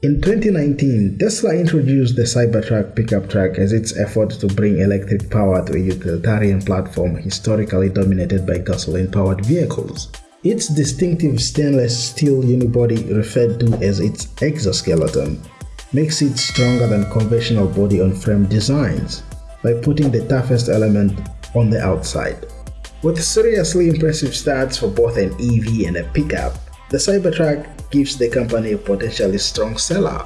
In 2019, Tesla introduced the Cybertruck pickup truck as its effort to bring electric power to a utilitarian platform historically dominated by gasoline-powered vehicles. Its distinctive stainless steel unibody, referred to as its exoskeleton, makes it stronger than conventional body-on-frame designs by putting the toughest element on the outside. With seriously impressive stats for both an EV and a pickup, the Cybertruck gives the company a potentially strong seller.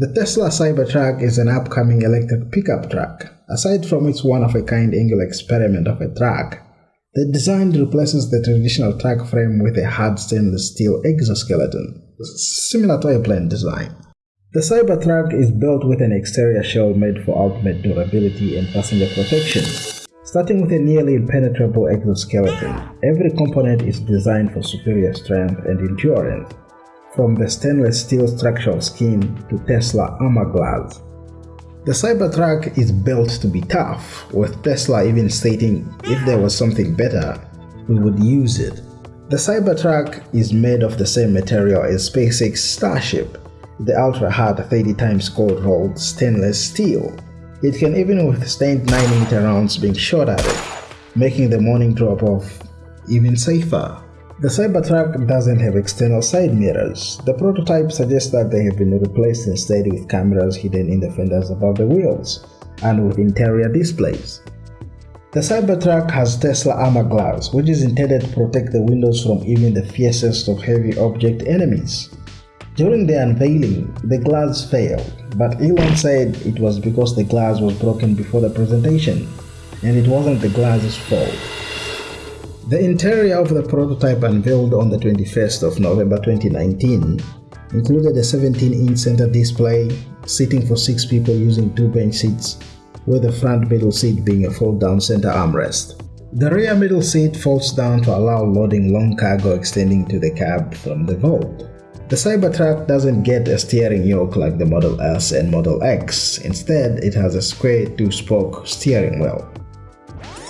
The Tesla Cybertruck is an upcoming electric pickup truck. Aside from its one-of-a-kind angular experiment of a truck, the design replaces the traditional truck frame with a hard stainless steel exoskeleton, similar to a plane design. The Cybertruck is built with an exterior shell made for ultimate durability and passenger protection. Starting with a nearly impenetrable exoskeleton, every component is designed for superior strength and endurance, from the stainless steel structural skin to Tesla armor glass. The Cybertruck is built to be tough, with Tesla even stating if there was something better, we would use it. The Cybertruck is made of the same material as SpaceX Starship, the ultra-hard 30 times cold rolled stainless steel. It can even withstand 9mm rounds being shot at it, making the morning drop-off even safer. The Cybertruck doesn't have external side mirrors. The prototype suggests that they have been replaced instead with cameras hidden in the fenders above the wheels, and with interior displays. The Cybertruck has Tesla armor glass, which is intended to protect the windows from even the fiercest of heavy object enemies. During the unveiling, the glass failed, but Elon said it was because the glass was broken before the presentation, and it wasn't the glass's fault. The interior of the prototype unveiled on the 21st of November 2019 included a 17-inch center display, seating for 6 people using 2 bench seats, with the front middle seat being a fold-down center armrest. The rear middle seat folds down to allow loading long cargo extending to the cab from the vault. The Cybertruck doesn't get a steering yoke like the Model S and Model X, instead it has a square two-spoke steering wheel.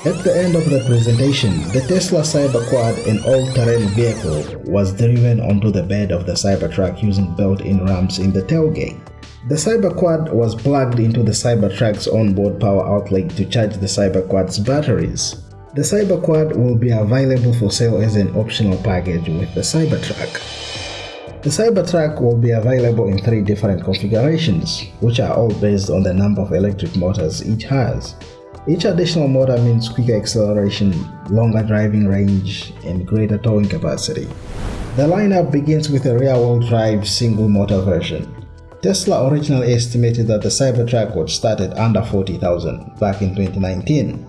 At the end of the presentation, the Tesla Cyberquad, an all-terrain vehicle, was driven onto the bed of the Cybertruck using built-in ramps in the tailgate. The Cyberquad was plugged into the Cybertruck's onboard power outlet to charge the Cyberquad's batteries. The Cyberquad will be available for sale as an optional package with the Cybertruck. The Cybertruck will be available in three different configurations, which are all based on the number of electric motors each has. Each additional motor means quicker acceleration, longer driving range, and greater towing capacity. The lineup begins with a rear-wheel drive single-motor version. Tesla originally estimated that the Cybertruck would start at under 40,000 back in 2019,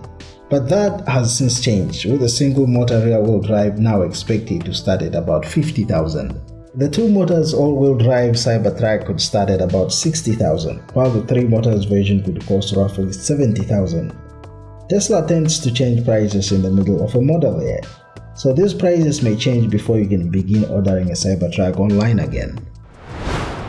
but that has since changed with the single-motor rear-wheel drive now expected to start at about 50,000. The two motors all-wheel drive Cybertruck could start at about 60,000, while the three motors version could cost roughly 70,000. Tesla tends to change prices in the middle of a model year, so these prices may change before you can begin ordering a Cybertruck online again.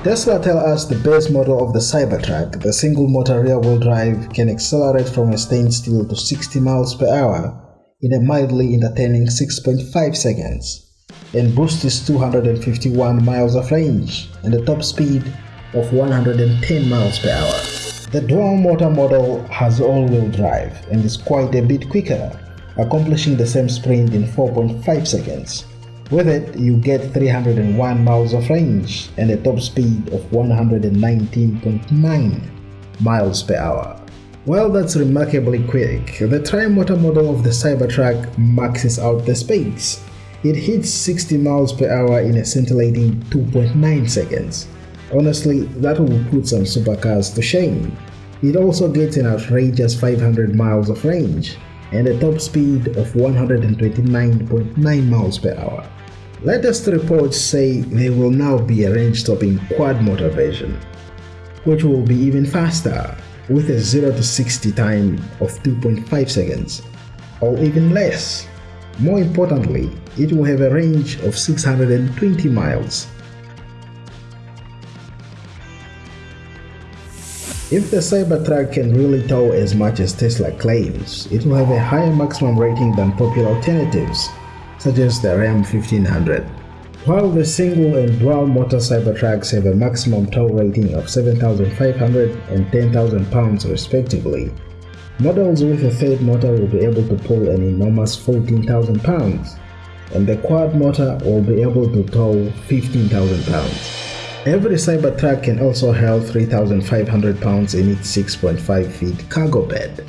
Tesla tell us the base model of the Cybertruck, the single-motor rear-wheel drive, can accelerate from a standstill to 60 miles per hour in a mildly entertaining 6.5 seconds, and boosts its 251 miles of range and a top speed of 110 miles per hour. The dual motor model has all-wheel drive and is quite a bit quicker, accomplishing the same sprint in 4.5 seconds. With it, you get 301 miles of range and a top speed of 119.9 miles per hour. While that's remarkably quick, the tri-motor model of the Cybertruck maxes out the speeds. It hits 60 miles per hour in a scintillating 2.9 seconds. Honestly, that will put some supercars to shame. It also gets an outrageous 500 miles of range and a top speed of 129.9 miles per hour. Latest reports say there will now be a range-stopping quad-motor version, which will be even faster, with a 0 to 60 time of 2.5 seconds, or even less. More importantly, it will have a range of 620 miles If the Cybertruck can really tow as much as Tesla claims, it will have a higher maximum rating than popular alternatives, such as the Ram 1500. While the single and dual motor Cybertrucks have a maximum tow rating of 7,500 and 10,000 pounds respectively, models with a third motor will be able to pull an enormous 14,000 pounds, and the quad motor will be able to tow 15,000 pounds. Every Cybertruck can also hold 3,500 pounds in its 6.5 feet cargo bed.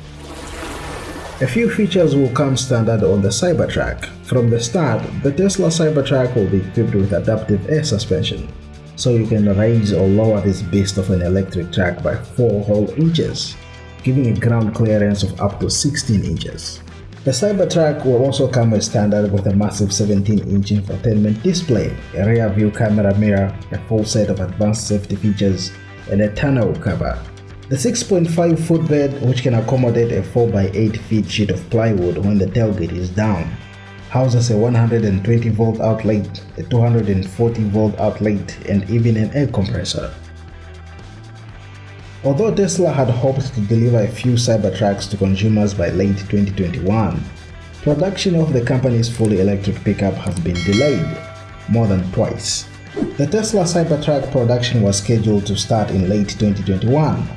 A few features will come standard on the Cybertruck. From the start, the Tesla Cybertruck will be equipped with adaptive air suspension, so you can raise or lower this beast of an electric truck by 4 whole inches, giving a ground clearance of up to 16 inches. The Cybertruck will also come as standard with a massive 17-inch infotainment display, a rear view camera mirror, a full set of advanced safety features, and a tonneau cover. The 6.5 foot bed, which can accommodate a 4x8 feet sheet of plywood when the tailgate is down, houses a 120 volt outlet, a 240 volt outlet, and even an air compressor. Although Tesla had hoped to deliver a few Cybertrucks to consumers by late 2021, production of the company's fully electric pickup has been delayed more than twice. The Tesla Cybertruck production was scheduled to start in late 2021,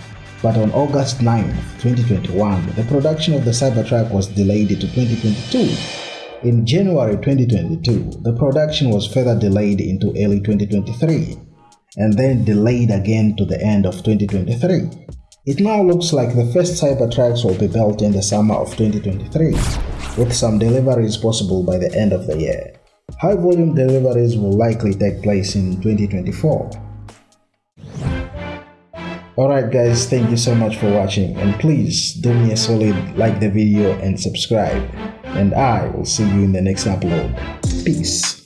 but on August 9, 2021, the production of the Cybertruck was delayed to 2022. In January 2022, the production was further delayed into early 2023 and then delayed again to the end of 2023. It now looks like the first Cybertrucks will be built in the summer of 2023, with some deliveries possible by the end of the year. High volume deliveries will likely take place in 2024. Alright guys, thank you so much for watching and please do me a solid like the video and subscribe and I will see you in the next upload. Peace.